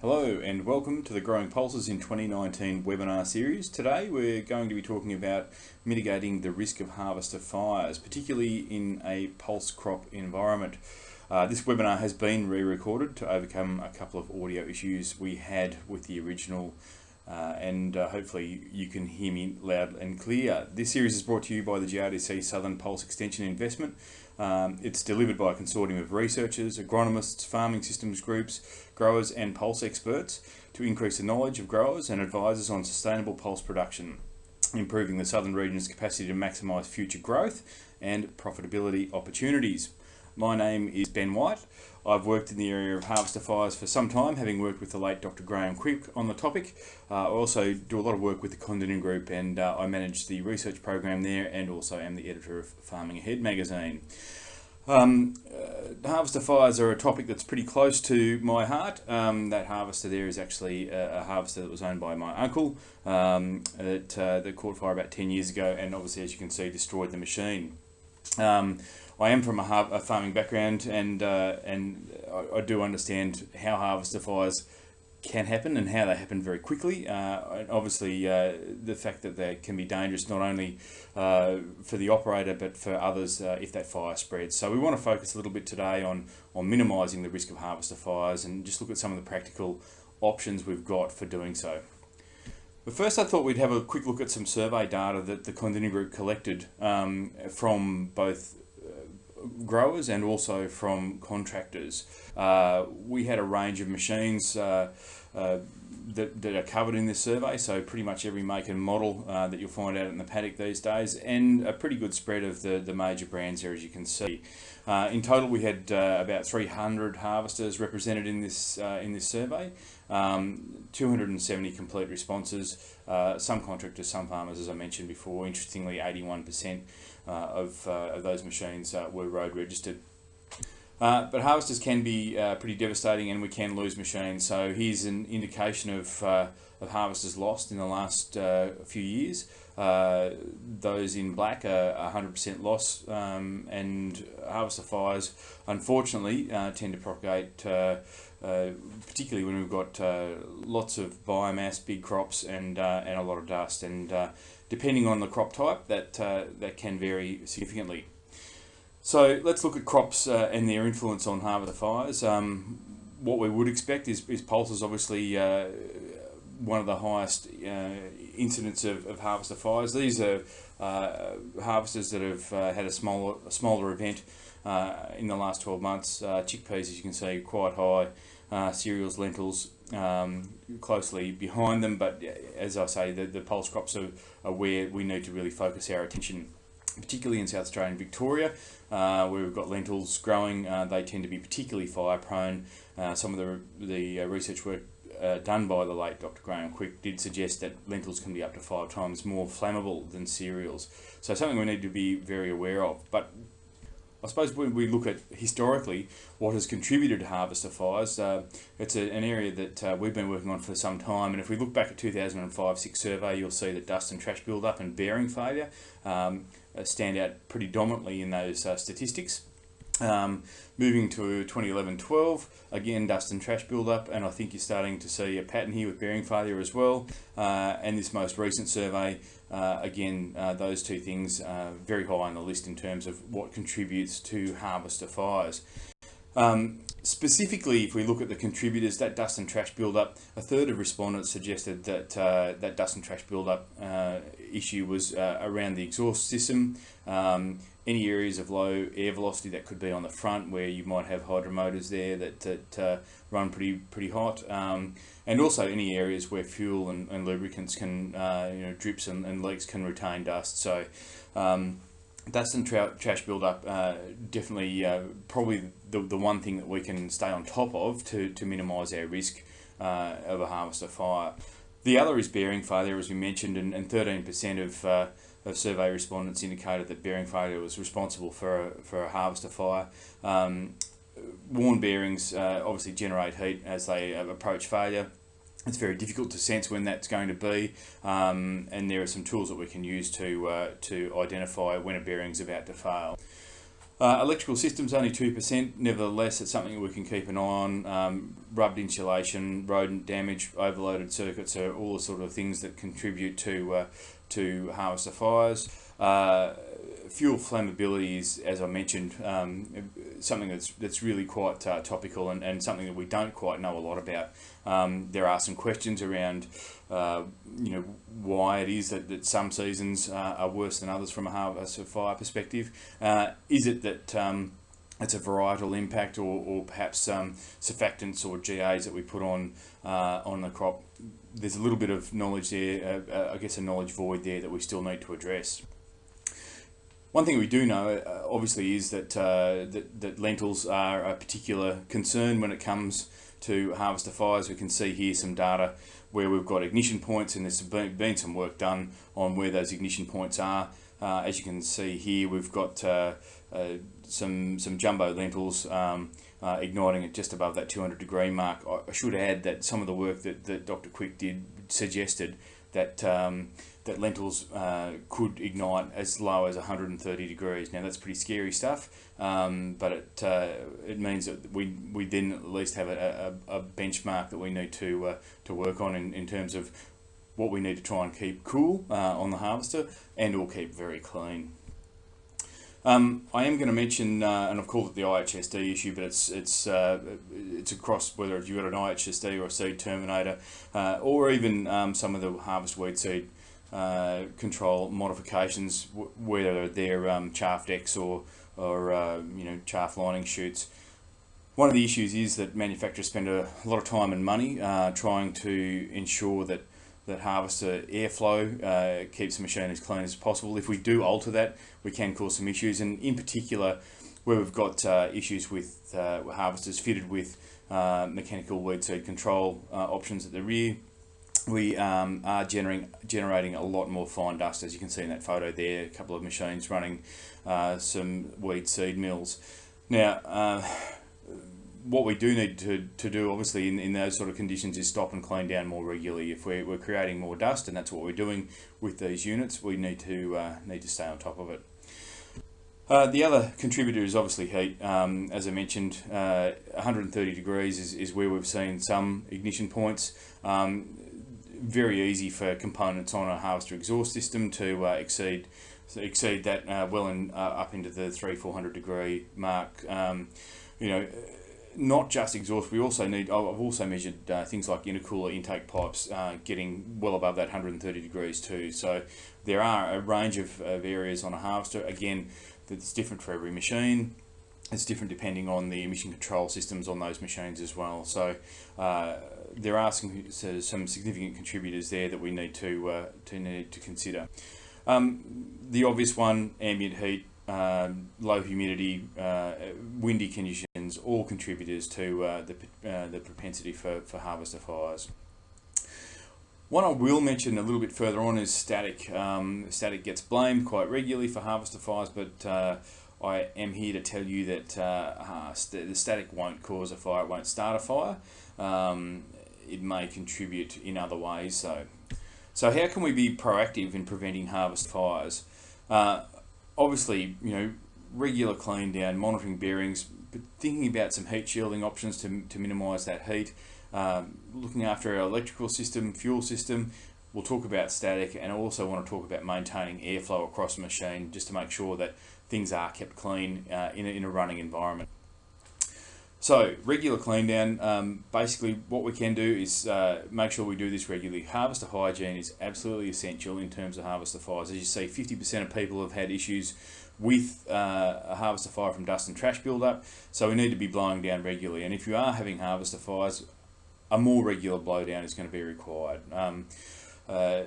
Hello and welcome to the Growing Pulses in 2019 webinar series. Today we're going to be talking about mitigating the risk of harvester fires, particularly in a pulse crop environment. Uh, this webinar has been re-recorded to overcome a couple of audio issues we had with the original uh, and uh, hopefully you can hear me loud and clear. This series is brought to you by the GRDC Southern Pulse Extension Investment. Um, it's delivered by a consortium of researchers, agronomists, farming systems groups, growers and pulse experts to increase the knowledge of growers and advisors on sustainable pulse production, improving the southern region's capacity to maximise future growth and profitability opportunities. My name is Ben White. I've worked in the area of harvester fires for some time, having worked with the late Dr. Graham Quick on the topic. Uh, I also do a lot of work with the Kondinin Group and uh, I manage the research program there and also am the editor of Farming Ahead magazine. Um, uh, harvester fires are a topic that's pretty close to my heart. Um, that harvester there is actually a, a, harvester that was owned by my uncle um, that, uh, that caught fire about 10 years ago and obviously as you can see destroyed the machine. Um, I am from a, a farming background, and uh, and I, I, do understand how harvester fires can happen and how they happen very quickly. Uh, obviously, uh, the fact that they can be dangerous not only uh, for the operator but for others uh, if that fire spreads. So we want to focus a little bit today on on minimising the risk of harvester fires and just look at some of the practical options we've got for doing so. But first I thought we'd have a quick look at some survey data that the Kondinin Group collected um, from both growers and also from contractors. Uh, we had a range of machines uh, uh, that, that are covered in this survey, so pretty much every make and model uh, that you'll find out in the paddock these days, and a pretty good spread of the, the major brands there as you can see. Uh, in total we had about 300 harvesters represented in this, in this survey, um, 270 complete responses, some contractors, some farmers as I mentioned before, interestingly 81% uh, of, uh, of those machines uh, were road registered. but harvesters can be pretty devastating and we can lose machines. So here's an indication of, of harvesters lost in the last few years. Uh, those in black are 100% loss um, and harvester fires unfortunately uh, tend to propagate uh, particularly when we've got lots of biomass, big crops and, and a lot of dust and depending on the crop type, that, uh, that can vary significantly. So let's look at crops uh, and their influence on harvester fires. Um, what we would expect is, is pulses obviously uh, one of the highest uh, incidents of, of harvester fires. These are uh, harvesters that have uh, had a smaller, a smaller event in the last 12 months. chickpeas, as you can see, quite high. cereals, lentils, um, closely behind them. But as I say, the, the pulse crops are, are where we need to really focus our attention particularly in South Australia and Victoria, uh, where we've got lentils growing. Uh, they tend to be particularly fire prone. Uh, some of the, the uh, research work uh, done by the late Dr. Graham Quick did suggest that lentils can be up to five times more flammable than cereals. So something we need to be very aware of. But I suppose when we look at historically what has contributed to harvester fires, uh, it's a, an area that uh, we've been working on for some time. And if we look back at 2005-6 survey, you'll see that dust and trash buildup and bearing failure um, uh, stand out pretty dominantly in those uh, statistics. Um, moving to 2011-12, again dust and trash buildup, and I think you're starting to see a pattern here with bearing failure as well. Uh, and this most recent survey, uh, again, uh, those two things are very high on the list in terms of what contributes to harvester fires. Um, specifically, if we look at the contributors, that dust and trash buildup, a third of respondents suggested that uh, that dust and trash buildup uh, issue was uh, around the exhaust system. Um, any areas of low air velocity that could be on the front where you might have hydromotors there that, that uh, run pretty pretty hot um, and also any areas where fuel and, and lubricants can uh, you know drips and, and, leaks can retain dust so um, dust and tra trash buildup uh, definitely uh, probably the, the one thing that we can stay on top of to, to minimise our risk uh, of a harvester fire. The other is bearing failure as we mentioned and 13% of uh, of survey respondents indicated that bearing failure was responsible for a, for a harvester fire. Um, worn bearings uh, obviously generate heat as they approach failure. It's very difficult to sense when that's going to be, um, and there are some tools that we can use to uh, to identify when a bearing's about to fail. Uh, electrical systems only 2%, nevertheless it's something we can keep an eye on. Um, rubbed insulation, rodent damage, overloaded circuits are all the sort of things that contribute to, uh, to harvester fires. Uh, fuel flammability is, as I mentioned, um, something that's that's really quite uh, topical and, and something that we don't quite know a lot about. Um, there are some questions around, uh, you know, why it is that, that some seasons uh, are worse than others from a harvest of fire perspective. Uh, is it that um, it's a varietal impact or, or perhaps um, surfactants or GAs that we put on uh, on the crop? There's a little bit of knowledge there, uh, I guess a knowledge void there that we still need to address. One thing we do know, uh, obviously, is that, uh, that, that lentils are a particular concern when it comes to harvester fires. We can see here some data where we've got ignition points, and there's been, been some work done on where those ignition points are. Uh, as you can see here, we've got uh, uh, some some jumbo lentils um, uh, igniting at just above that 200 degree mark. I should add that some of the work that, that Dr. Quick did suggested that um, that lentils uh, could ignite as low as 130 degrees. Now that's pretty scary stuff, um, but it uh, it means that we we then at least have a, a, a benchmark that we need to uh, to work on in, in terms of what we need to try and keep cool uh, on the harvester and or keep very clean. Um, I am going to mention, uh, and I've called it the IHSD issue, but it's it's uh, it's across whether you've got an IHSD or a seed terminator, uh, or even um, some of the harvest weed seed uh, control modifications, whether they're um, chaff decks or or uh, you know chaff lining chutes. One of the issues is that manufacturers spend a lot of time and money uh, trying to ensure that that harvester airflow uh, keeps the machine as clean as possible. If we do alter that, we can cause some issues, and in particular, where we've got uh, issues with uh, harvesters fitted with uh, mechanical weed seed control uh, options at the rear, we um, are generating generating a lot more fine dust, as you can see in that photo there. A couple of machines running uh, some weed seed mills. Now what we do need to, to do, obviously, in, in those sort of conditions is stop and clean down more regularly. If we're, we're creating more dust, and that's what we're doing with these units, we need to uh, need to stay on top of it. Uh, the other contributor is obviously heat. Um, as I mentioned, uh, 130 degrees is, is where we've seen some ignition points. Um, very easy for components on a harvester exhaust system to uh, exceed exceed that uh, well and uh, up into the three 400 degree mark. Um, you know not just exhaust, we also need, I've also measured uh, things like intercooler intake pipes uh, getting well above that 130 degrees too. So there are a range of, of areas on a harvester, again, that's different for every machine. It's different depending on the emission control systems on those machines as well. So uh, there are some, some significant contributors there that we need to, uh, to need to consider. Um, the obvious one, ambient heat, um, low humidity, uh, windy conditions, all contributors to uh, the, uh, the propensity for, for harvester fires. One I will mention a little bit further on is static. Um, static gets blamed quite regularly for harvester fires, but uh, I am here to tell you that uh, st the static won't cause a fire, it won't start a fire. Um, it may contribute in other ways. So, so how can we be proactive in preventing harvest fires? Uh, obviously, you know, regular clean down, monitoring bearings, but thinking about some heat shielding options to, to minimise that heat, um, looking after our electrical system, fuel system. We'll talk about static and I also want to talk about maintaining airflow across the machine just to make sure that things are kept clean uh, in, a, in a running environment. So regular clean down, um, basically what we can do is uh, make sure we do this regularly. Harvester hygiene is absolutely essential in terms of harvester fires. As you see, 50% of people have had issues with uh, a harvester fire from dust and trash buildup, so we need to be blowing down regularly. And if you are having harvester fires, a more regular blowdown is going to be required. Um, uh,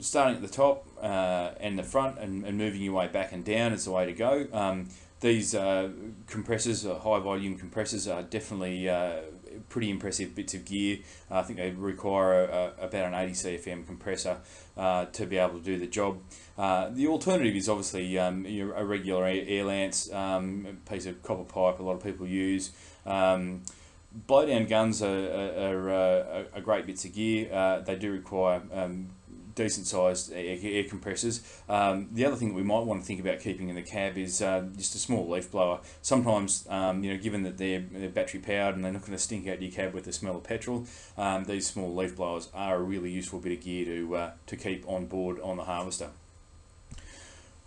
starting at the top uh, and the front and, and, moving your way back and down is the way to go. Um, these uh, compressors, uh, high volume compressors, are definitely uh, pretty impressive bits of gear. I think they require a, a, about an 80 CFM compressor uh, to be able to do the job. Uh, the alternative is obviously um, a regular air lance, um, piece of copper pipe a lot of people use. Um, blowdown guns are, are, are, are, great bits of gear. Uh, they do require um, decent sized air, air compressors. Um, the other thing that we might want to think about keeping in the cab is uh, just a small leaf blower. Sometimes, um, you know, given that they're, they're battery powered and they're not going to stink out your cab with the smell of petrol, um, these small leaf blowers are a really useful bit of gear to uh, to keep on board on the harvester.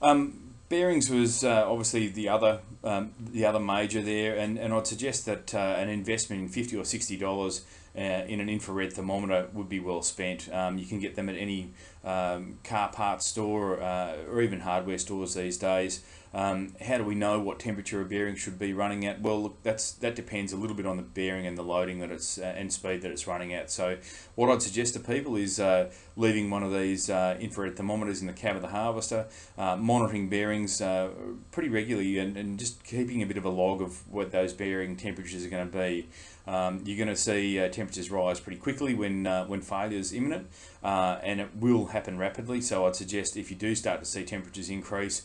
Um, Bearings was uh, obviously the other um, the other major there, and, and I'd suggest that uh, an investment in fifty or sixty dollars uh, in an infrared thermometer would be well spent. Um, you can get them at any um, car parts store uh, or even hardware stores these days. Um, how do we know what temperature a bearing should be running at? Well, look, that's that depends a little bit on the bearing and the loading that it's uh, and speed that it's running at. So, what I'd suggest to people is uh, leaving one of these uh, infrared thermometers in the cab of the harvester, uh, monitoring bearings uh, pretty regularly, and, and just keeping a bit of a log of what those bearing temperatures are going to be. Um, you're going to see uh, temperatures rise pretty quickly when when failure is imminent, and it will happen rapidly. So, I'd suggest if you do start to see temperatures increase,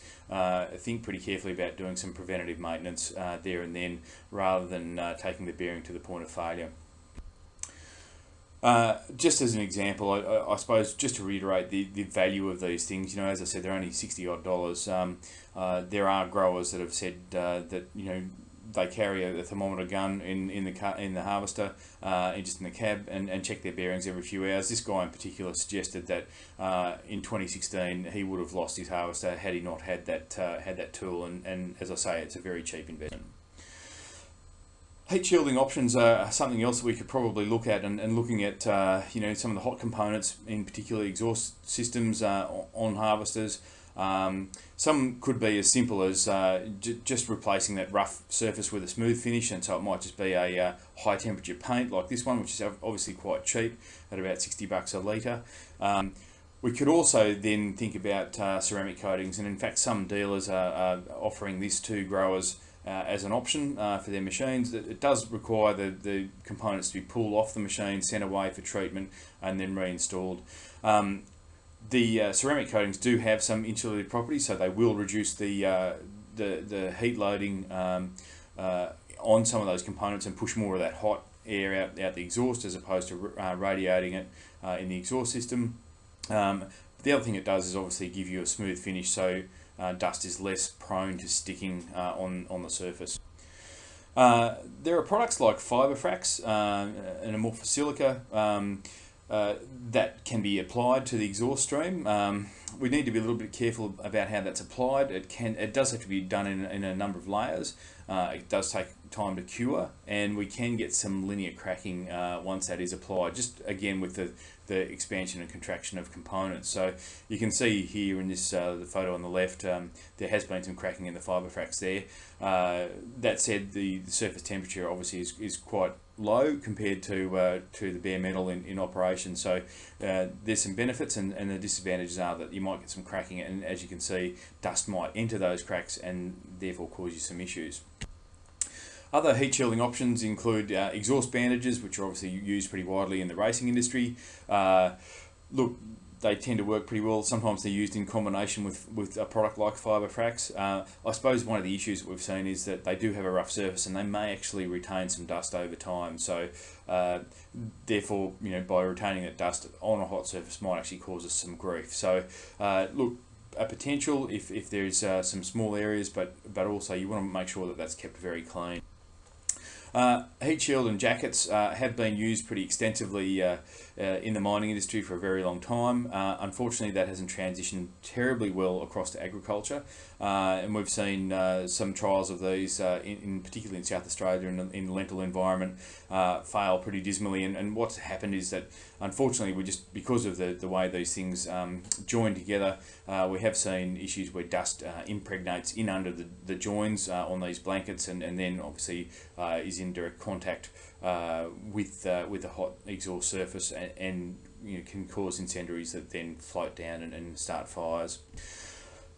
think pretty carefully about doing some preventative maintenance uh, there and then rather than uh, taking the bearing to the point of failure. Uh, just as an example, I, I, suppose just to reiterate the, the value of these things, you know, as I said, they're only 60 odd dollars. Um, uh, there are growers that have said uh, that, you know, they carry a, thermometer gun in, in the car, in the harvester, uh, just in the cab, and, and check their bearings every few hours. This guy in particular suggested that uh, in 2016 he would have lost his harvester had he not had that uh, had that tool. And, and as I say, it's a very cheap investment. Heat shielding options are something else that we could probably look at, and, and looking at uh, you know some of the hot components, in particular exhaust systems uh, on harvesters. Um, some could be as simple as uh, just replacing that rough surface with a smooth finish, and so it might just be a uh, high temperature paint like this one, which is obviously quite cheap at about 60 bucks a litre. Um, we could also then think about uh, ceramic coatings, and in fact, some dealers are, are offering this to growers uh, as an option uh, for their machines. It, it, does require the, the components to be pulled off the machine, sent away for treatment, and then reinstalled. Um, the uh, ceramic coatings do have some insulative properties, so they will reduce the uh, the, the heat loading um, uh, on some of those components and push more of that hot air out, out the exhaust as opposed to uh, radiating it uh, in the exhaust system. Um, the other thing it does is obviously give you a smooth finish, so uh, dust is less prone to sticking on, on the surface. there are products like Fiberfrax and Amorphous Silica. Um, uh, that can be applied to the exhaust stream. Um, we need to be a little bit careful about how that's applied. It can, it does have to be done in, in a number of layers. Uh, it does take time to cure, and we can get some linear cracking uh, once that is applied. Just again with the the expansion and contraction of components. So you can see here in this uh, the photo on the left, um, there has been some cracking in the fibre Fiberfrax there. Uh, that said, the, the, surface temperature obviously is, is quite low compared to uh, to the bare metal in, in operation. So uh, there's some benefits and, and the disadvantages are that you might get some cracking and as you can see, dust might enter those cracks and therefore cause you some issues. Other heat shielding options include uh, exhaust bandages, which are obviously used pretty widely in the racing industry. Uh, look, they tend to work pretty well. Sometimes they're used in combination with, with a product like Fiberfrax. Uh, I suppose one of the issues that we've seen is that they do have a rough surface and they may actually retain some dust over time. So uh, therefore, you know, by retaining that dust on a hot surface might actually cause us some grief. So uh, look, a potential if, if there's uh, some small areas, but, but also you want to make sure that that's kept very clean. Uh, heat shield and jackets uh, have been used pretty extensively uh, uh, Uh, in the mining industry for a very long time. Uh, unfortunately, that hasn't transitioned terribly well across to agriculture, uh, and we've seen uh, some trials of these, uh, in, in, particularly in South Australia in, in the lentil environment, fail pretty dismally. And, and what's happened is that unfortunately, we just because of the, the way these things um, join together, we have seen issues where dust impregnates in under the, the joins on these blankets, and, and then obviously is in direct contact uh, with uh, with a hot exhaust surface and, and you know, can cause incendiaries that then float down and, and start fires.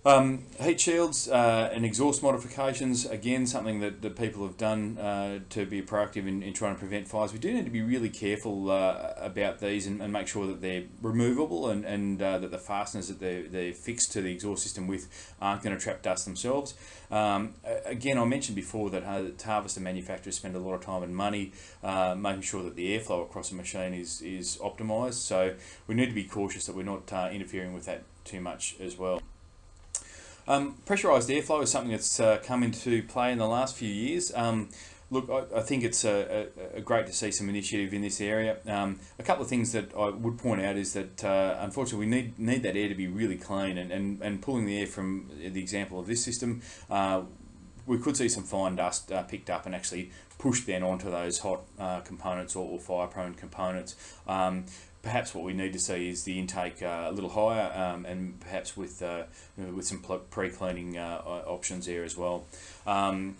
Um, heat shields uh, and exhaust modifications, again, something that, that people have done uh, to be proactive in, in trying to prevent fires. We do need to be really careful uh, about these and, and, make sure that they're removable and, and uh, that the fasteners that they're, they're fixed to the exhaust system with aren't going to trap dust themselves. Um, again, I mentioned before that harvester manufacturers spend a lot of time and money uh, making sure that the airflow across a machine is, is optimised. So we need to be cautious that we're not uh, interfering with that too much as well. Um, pressurised airflow is something that's uh, come into play in the last few years. Um, look, I, I, think it's a, a, a great to see some initiative in this area. Um, a couple of things that I would point out is that uh, unfortunately we need need that air to be really clean and, and, and pulling the air from the example of this system, uh, we could see some fine dust uh, picked up and actually pushed then onto those hot uh, components or, or fire prone components. Um, perhaps what we need to see is the intake uh, a little higher um, and perhaps with uh, with some pre-cleaning uh, options there as well. Um,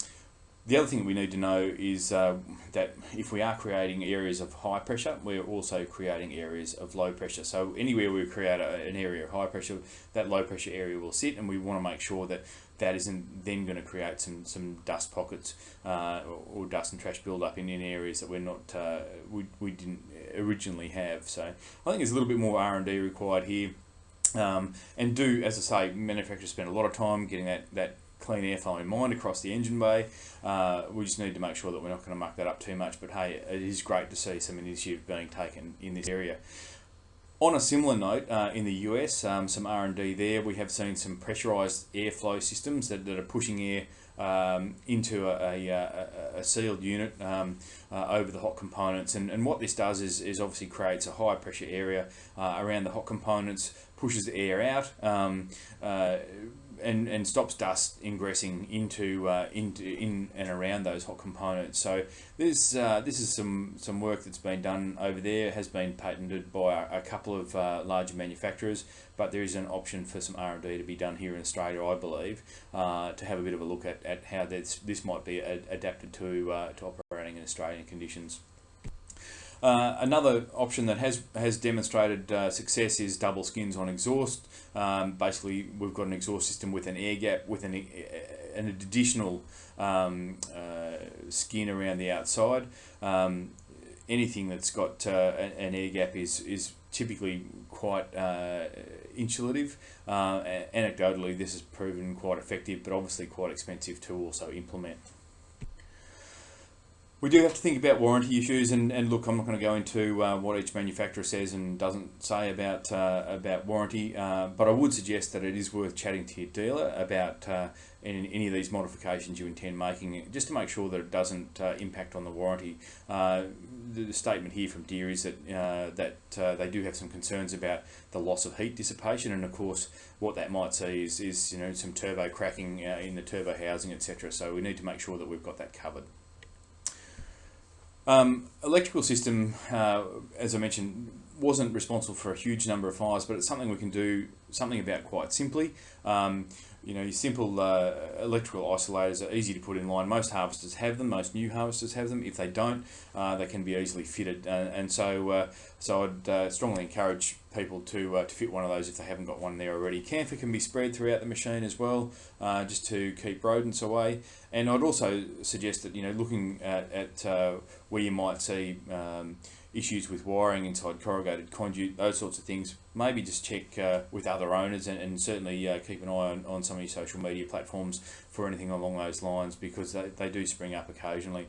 the other thing we need to know is uh, that if we are creating areas of high pressure, we're also creating areas of low pressure. So anywhere we create a, an area of high pressure, that low pressure area will sit, and we want to make sure that that isn't then going to create some some dust pockets uh, or, or, dust and trash buildup in, in areas that we're not uh, we, we didn't originally have. So I think there's a little bit more R and D required here. Um, and do, as I say, manufacturers spend a lot of time getting that, that clean airflow in mind across the engine bay. Uh, we just need to make sure that we're not going to muck that up too much. But hey, it is great to see some initiative being taken in this area. On a similar note, uh, in the US, um, some R&D there, we have seen some pressurized airflow systems that, that are pushing air um, into a, a, a, a, sealed unit um, uh, over the hot components. And, and what this does is, is obviously creates a high pressure area uh, around the hot components, pushes the air out, um, uh, and, and stops dust ingressing into uh, into in and around those hot components. So this uh, this is some some work that's been done over there. Has been patented by a, a couple of uh, larger manufacturers, but there is an option for some R and D to be done here in Australia, I believe, uh, to have a bit of a look at, at how this this might be adapted to uh, to operating in Australian conditions. Uh, another option that has has demonstrated uh, success is double skins on exhaust. Um, basically, we've got an exhaust system with an air gap with an, an additional um, uh, skin around the outside. Um, anything that's got uh, an air gap is is typically quite uh, insulative. anecdotally, this has proven quite effective, but obviously quite expensive to also implement we do have to think about warranty issues, and, and look, I'm not going to go into uh, what each manufacturer says and doesn't say about uh, about warranty, uh, but I would suggest that it is worth chatting to your dealer about uh, any, any of these modifications you intend making, just to make sure that it doesn't uh, impact on the warranty. Uh, the, the, statement here from Deere is that that they do have some concerns about the loss of heat dissipation, and of course, what that might see is, is you know some turbo cracking in the turbo housing, etc. So we need to make sure that we've got that covered. Um, electrical system, uh, as I mentioned, wasn't responsible for a huge number of fires, but it's something we can do something about quite simply. Um, you know, your simple uh, electrical isolators are easy to put in line. Most harvesters have them. Most new harvesters have them. If they don't, uh, they can be easily fitted. Uh, and so, uh, so I'd uh, strongly encourage people to uh, to fit one of those if they haven't got one there already. Camphor can be spread throughout the machine as well, just to keep rodents away. And I'd also suggest that you know, looking at, at where you might see um, issues with wiring inside corrugated conduit, those sorts of things, maybe just check uh, with other owners and, and certainly uh, keep an eye on, on some of your social media platforms for anything along those lines because they, they do spring up occasionally.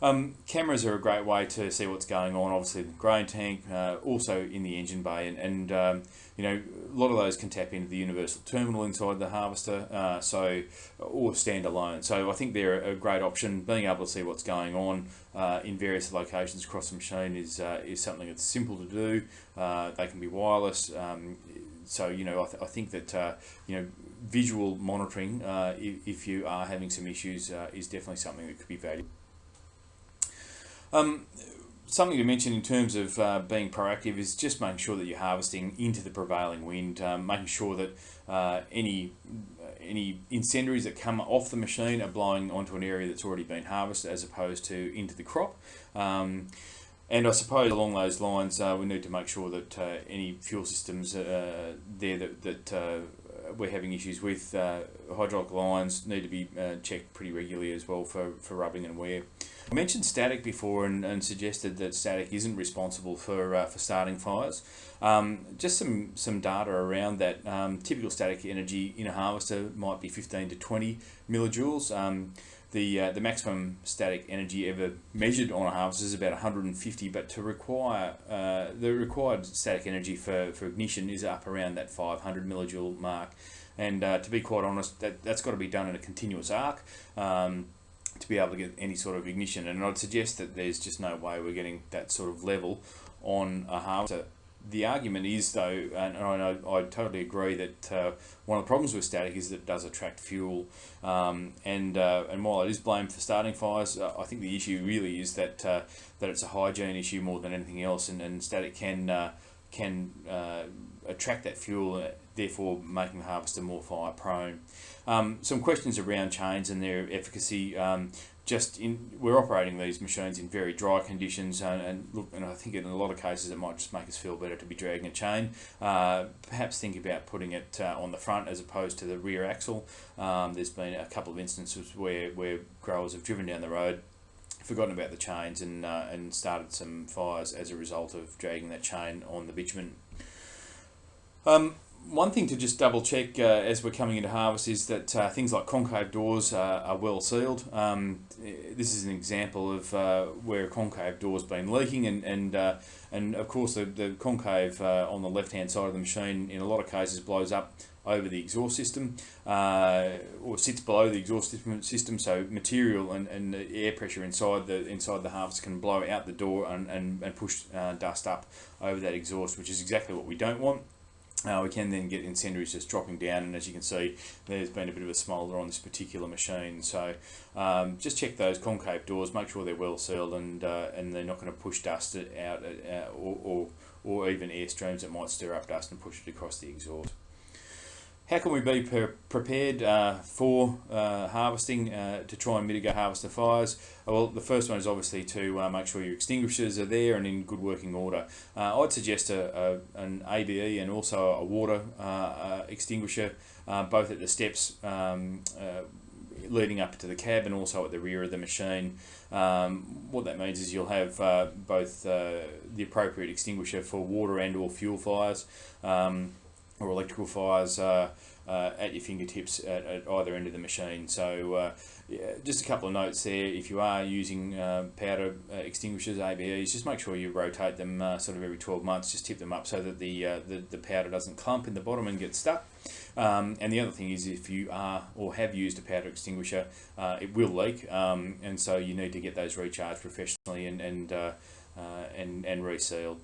Um, cameras are a great way to see what's going on. Obviously, the grain tank, uh, also in the engine bay, and, and um, you know a lot of those can tap into the universal terminal inside the harvester, uh, so or standalone. So I think they're a great option. Being able to see what's going on uh, in various locations across the machine is uh, is something that's simple to do. Uh, they can be wireless. Um, so you know I, th I think that uh, you know visual monitoring, if, if, you are having some issues, is definitely something that could be valuable. Um, something to mention in terms of uh, being proactive is just making sure that you're harvesting into the prevailing wind, um, making sure that uh, any any incendiaries that come off the machine are blowing onto an area that's already been harvested as opposed to into the crop. Um, and I suppose along those lines, uh, we need to make sure that uh, any fuel systems uh, there that, that uh, we're having issues with. Uh, hydraulic lines need to be uh, checked pretty regularly as well for, for rubbing and wear. I mentioned static before and, and suggested that static isn't responsible for uh, for starting fires. Um, just some some data around that. Um, typical static energy in a harvester might be 15 to 20 millijoules. Um, the uh, the maximum static energy ever measured on a harvester is about 150, but to require uh, the required static energy for, for ignition is up around that 500 millijoule mark. And uh, to be quite honest, that, that's got to be done in a continuous arc. Um, to be able to get any sort of ignition. And I'd suggest that there's just no way we're getting that sort of level on a harvester. The argument is, though, and I, I totally agree that uh, one of the problems with static is that it does attract fuel. Um, and uh, and while it is blamed for starting fires, uh, I think the issue really is that uh, that it's a hygiene issue more than anything else. And, and static can uh, can uh, attract that fuel, therefore making the harvester more fire prone. Um, some questions around chains and their efficacy. Um, just in, we're operating these machines in very dry conditions, and, and, look, and I think in a lot of cases it might just make us feel better to be dragging a chain. Uh, perhaps think about putting it uh, on the front as opposed to the rear axle. Um, there's been a couple of instances where where growers have driven down the road forgotten about the chains and uh, and started some fires as a result of dragging that chain on the bitumen. Um, one thing to just double check uh, as we're coming into harvest is that uh, things like concave doors uh, are well sealed. Um, this is an example of uh, where a concave door's been leaking and and uh, and of course the, the concave uh, on the left hand side of the machine in a lot of cases blows up over the exhaust system or sits below the exhaust system so material and, and air pressure inside the inside the harvest can blow out the door and, and, and push dust up over that exhaust which is exactly what we don't want. Uh, we can then get incendiaries just dropping down and as you can see there's been a bit of a smoulder on this particular machine so um, just check those concave doors make sure they're well sealed and uh, and they're not going to push dust out uh, or, or, or even air streams that might stir up dust and push it across the exhaust. How can we be pre prepared uh, for uh, harvesting uh, to try and mitigate harvester fires? Uh, well, the first one is obviously to uh, make sure your extinguishers are there and in good working order. Uh, I'd suggest a, a, an ABE and also a water extinguisher, both at the steps um, leading up to the cab and also at the rear of the machine. Um, what that means is you'll have both the appropriate extinguisher for water and or fuel fires. Um, or electrical fires uh, uh, at your fingertips at, at, either end of the machine. So uh, yeah, just a couple of notes there. If you are using uh, powder uh, extinguishers, ABEs, just make sure you rotate them uh, sort of every 12 months. Just tip them up so that the, the, the powder doesn't clump in the bottom and get stuck. Um, and the other thing is if you are or have used a powder extinguisher, it will leak. Um, and so you need to get those recharged professionally and, and, and, and resealed.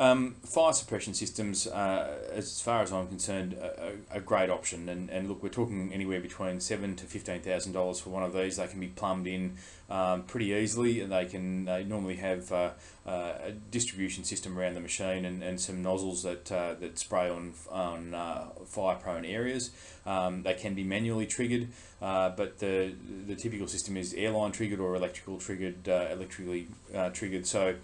Um, fire suppression systems, uh, as far as I'm concerned, a, great option. And, and look, we're talking anywhere between seven to fifteen thousand dollars for one of these. They can be plumbed in um, pretty easily, and they can they normally have uh, uh, a distribution system around the machine and, and some nozzles that uh, that spray on on uh, fire prone areas. Um, they can be manually triggered, uh, but the the typical system is airline triggered or electrical triggered, electrically triggered. So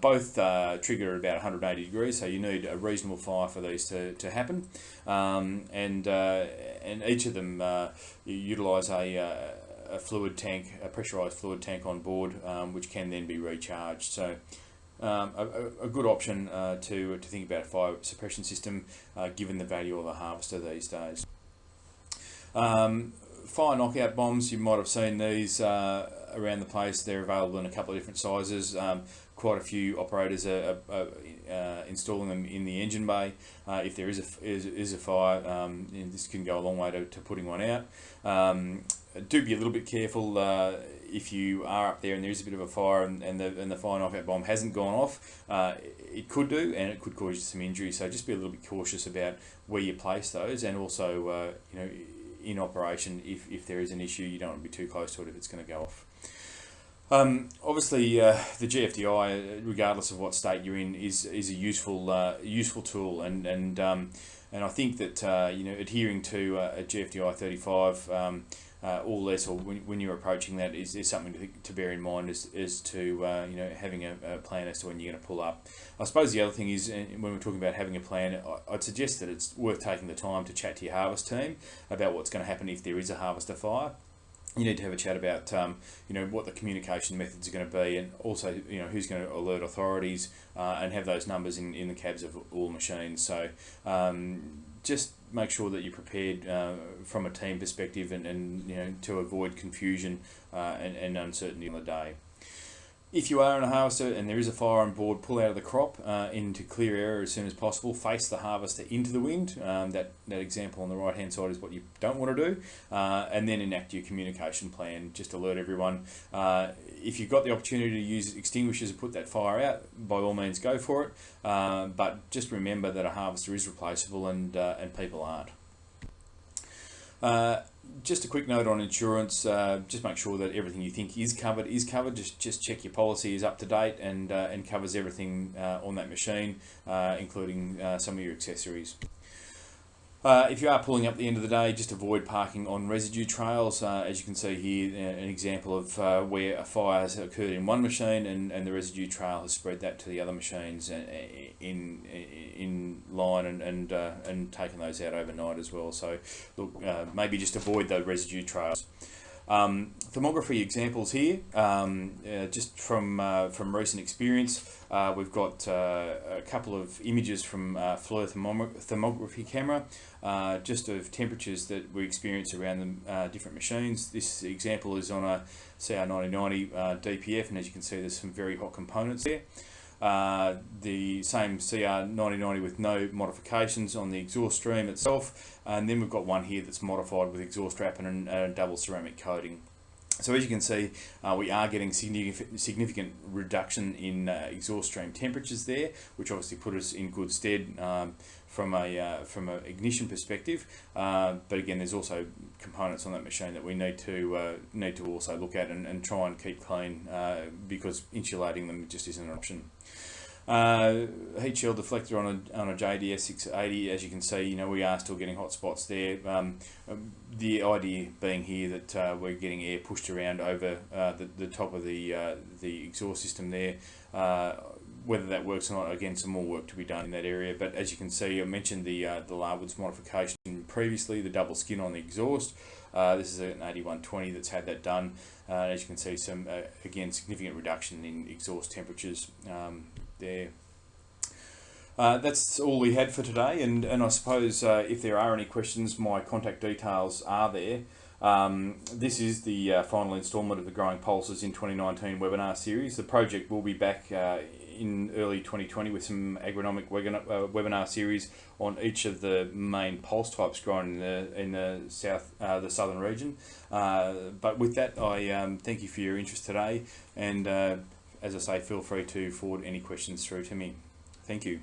both trigger at about 180 degrees, so you need a reasonable fire for these to, to happen. Um, and, uh, and each of them uh, utilise a, uh, a fluid tank, a pressurised fluid tank on board, um, which can then be recharged. So um, a, a, good option uh, to, to think about a fire suppression system uh, given the value of a harvester these days. Um, fire knockout bombs, you might have seen these uh, around the place. They're available in a couple of different sizes. Um, quite a few operators are, are, uh, installing them in the engine bay. Uh, if there is a, is, is a fire, um, this can go a long way to, to putting one out. Um, do be a little bit careful uh, if you are up there and there is a bit of a fire and, and the and the fire knockout bomb hasn't gone off. Uh, it could do, and it could cause you some injury. So just be a little bit cautious about where you place those, and also uh, you know in operation if, if there is an issue, you don't want to be too close to it if it's going to go off. Um, obviously, uh, the GFDI, regardless of what state you're in, is is a useful uh, useful tool, and and um, and I think that uh, you know adhering to uh, a GFDI 35 um, uh, all less, or when, when you're approaching that, is, is something to, to bear in mind as, as to uh, you know having a, a, plan as to when you're going to pull up. I suppose the other thing is uh, when we're talking about having a plan, I'd suggest that it's worth taking the time to chat to your harvest team about what's going to happen if there is a harvester fire you need to have a chat about um, you know what the communication methods are going to be and also you know who's going to alert authorities uh, and have those numbers in, in the cabs of all machines so um, just make sure that you're prepared uh, from a team perspective and, and you know to avoid confusion uh, and, and uncertainty on the day. If you are in a harvester and there is a fire on board, pull out of the crop uh, into clear air as soon as possible. Face the harvester into the wind. Um, that, that example on the right hand side is what you don't want to do. Uh, and then enact your communication plan. Just alert everyone. Uh, if you've got the opportunity to use extinguishers to put that fire out, by all means go for it. Uh, but just remember that a harvester is replaceable and, uh, and people aren't. Just a quick note on insurance. Uh, just make sure that everything you think is covered is covered. Just just check your policy is up to date and uh, and covers everything uh, on that machine, uh, including uh, some of your accessories. Uh, if you are pulling up at the end of the day, just avoid parking on residue trails. Uh, as you can see here, uh, an example of uh, where a fire has occurred in one machine and, and the residue trail has spread that to the other machines in in, in line and and, uh, and taken those out overnight as well. So look, uh, maybe just avoid the residue trails. Um, thermography examples here, um, uh, just from uh, from recent experience. Uh, we've got uh, a couple of images from uh, FLIR thermography camera, uh, just of temperatures that we experience around the different machines. This example is on a CR9090 DPF, and as you can see, there's some very hot components there. Uh, the same CR9090 with no modifications on the exhaust stream itself and then we've got one here that's modified with exhaust wrap and a double ceramic coating. So as you can see, uh, we are getting significant, significant reduction in uh, exhaust stream temperatures there, which obviously put us in good stead um, from a uh, from an ignition perspective. Uh, but again, there's also components on that machine that we need to uh, need to also look at and, and try and keep clean uh, because insulating them just isn't an option. Uh, heat shield deflector on a, on a JDS 680, as you can see, you know, we are still getting hot spots there. Um, um, the idea being here that uh, we're getting air pushed around over the, the top of the, the exhaust system there. Whether that works or not, again, some more work to be done in that area. But as you can see, I mentioned the uh, the Larwoods modification previously, the double skin on the exhaust. Uh, this is an 8120 that's had that done. Uh, as you can see, some uh, again significant reduction in exhaust temperatures um, there. Uh, that's all we had for today, and, and I suppose uh, if there are any questions, my contact details are there. Um, this is the uh, final instalment of the Growing Pulses in 2019 webinar series. The project will be back uh, in early 2020 with some agronomic webinar, uh, webinar series on each of the main pulse types grown in the, in the south, uh, the southern region. but with that, I um, thank you for your interest today, and as I say, feel free to forward any questions through to me. Thank you.